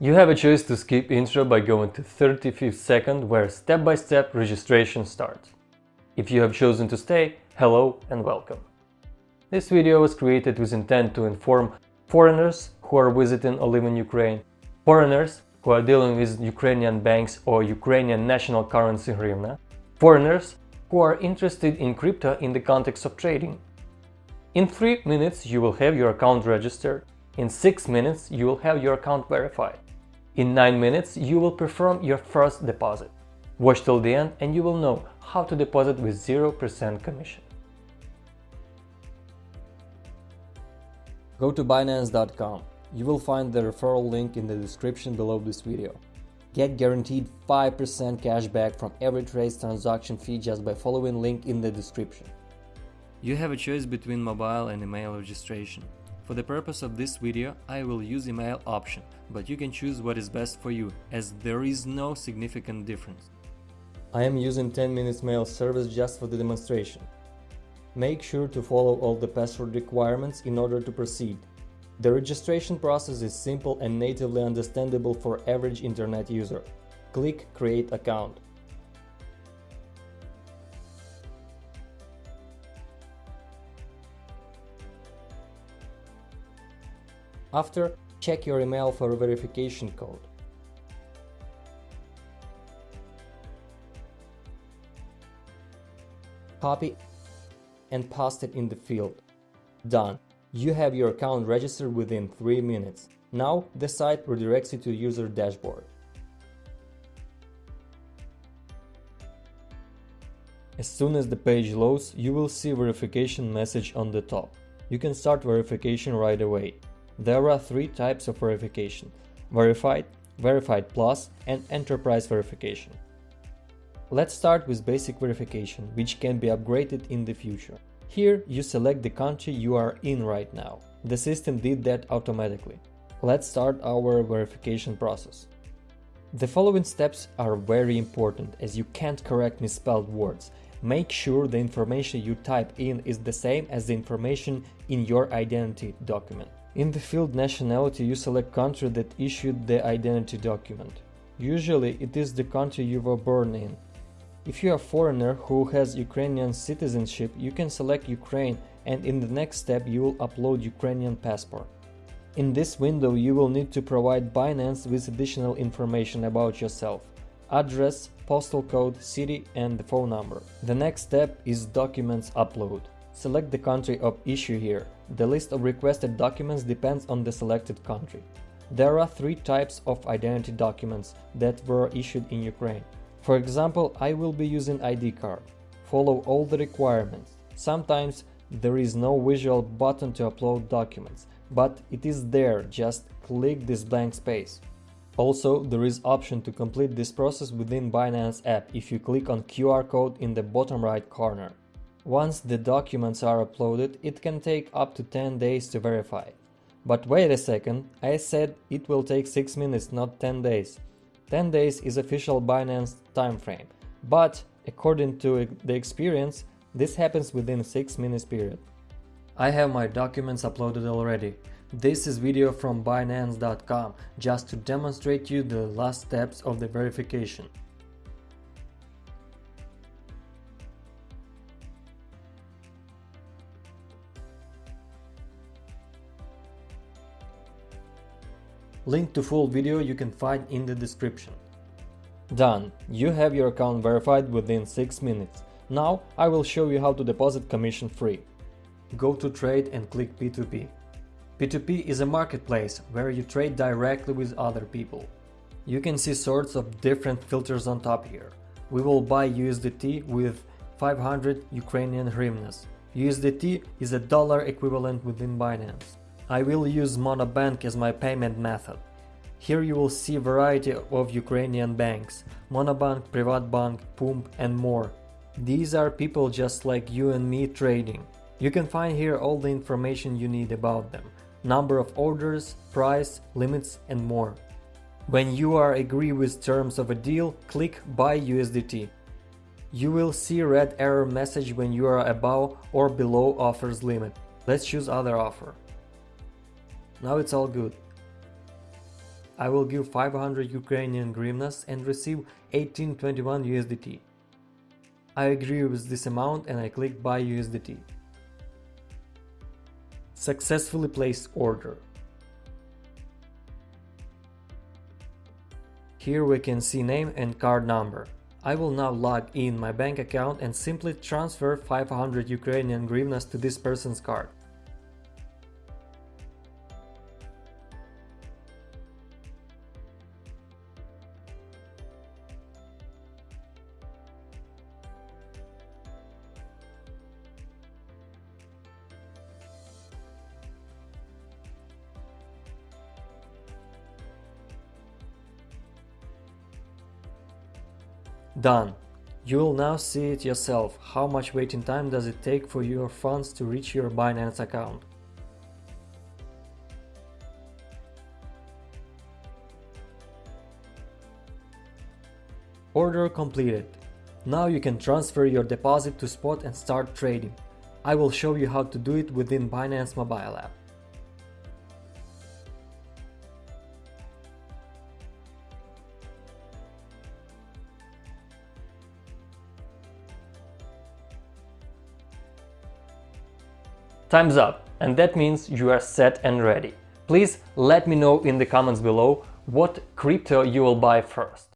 You have a choice to skip intro by going to 35th second where step-by-step -step registration starts. If you have chosen to stay, hello and welcome. This video was created with intent to inform foreigners who are visiting or live in Ukraine, foreigners who are dealing with Ukrainian banks or Ukrainian national currency hryvnia, foreigners who are interested in crypto in the context of trading. In 3 minutes you will have your account registered, in 6 minutes you will have your account verified. In 9 minutes you will perform your first deposit. Watch till the end and you will know how to deposit with 0% commission. Go to Binance.com. You will find the referral link in the description below this video. Get guaranteed 5% cashback from every trade transaction fee just by following link in the description. You have a choice between mobile and email registration. For the purpose of this video, I will use email option, but you can choose what is best for you, as there is no significant difference. I am using 10 minutes mail service just for the demonstration. Make sure to follow all the password requirements in order to proceed. The registration process is simple and natively understandable for average internet user. Click Create account. After, check your email for a verification code. Copy and paste it in the field. Done. You have your account registered within 3 minutes. Now the site redirects you to user dashboard. As soon as the page loads, you will see verification message on the top. You can start verification right away. There are three types of verification. Verified, Verified Plus and Enterprise Verification. Let's start with basic verification, which can be upgraded in the future. Here you select the country you are in right now. The system did that automatically. Let's start our verification process. The following steps are very important as you can't correct misspelled words. Make sure the information you type in is the same as the information in your identity document. In the field nationality you select country that issued the identity document. Usually it is the country you were born in. If you are a foreigner who has Ukrainian citizenship, you can select Ukraine and in the next step you will upload Ukrainian passport. In this window you will need to provide Binance with additional information about yourself, address, postal code, city and the phone number. The next step is documents upload. Select the country of issue here. The list of requested documents depends on the selected country. There are three types of identity documents that were issued in Ukraine. For example, I will be using ID card. Follow all the requirements. Sometimes there is no visual button to upload documents, but it is there, just click this blank space. Also, there is option to complete this process within Binance app if you click on QR code in the bottom right corner. Once the documents are uploaded, it can take up to 10 days to verify. But wait a second, I said it will take 6 minutes, not 10 days. 10 days is official Binance time frame, but according to the experience, this happens within 6 minutes period. I have my documents uploaded already. This is video from Binance.com just to demonstrate you the last steps of the verification. Link to full video you can find in the description. Done! You have your account verified within 6 minutes. Now I will show you how to deposit commission free. Go to trade and click P2P. P2P is a marketplace where you trade directly with other people. You can see sorts of different filters on top here. We will buy USDT with 500 Ukrainian hryvnias. USDT is a dollar equivalent within Binance. I will use Monobank as my payment method. Here you will see variety of Ukrainian banks, Monobank, Privatbank, PUMB and more. These are people just like you and me trading. You can find here all the information you need about them, number of orders, price, limits and more. When you are agree with terms of a deal, click Buy USDT. You will see red error message when you are above or below offers limit. Let's choose other offer. Now it's all good. I will give 500 Ukrainian hryvnias and receive 1821 USDT. I agree with this amount and I click buy USDT. Successfully placed order. Here we can see name and card number. I will now log in my bank account and simply transfer 500 Ukrainian hryvnias to this person's card. Done. You will now see it yourself, how much waiting time does it take for your funds to reach your Binance account. Order completed. Now you can transfer your deposit to spot and start trading. I will show you how to do it within Binance mobile app. Time's up, and that means you are set and ready. Please let me know in the comments below what crypto you will buy first.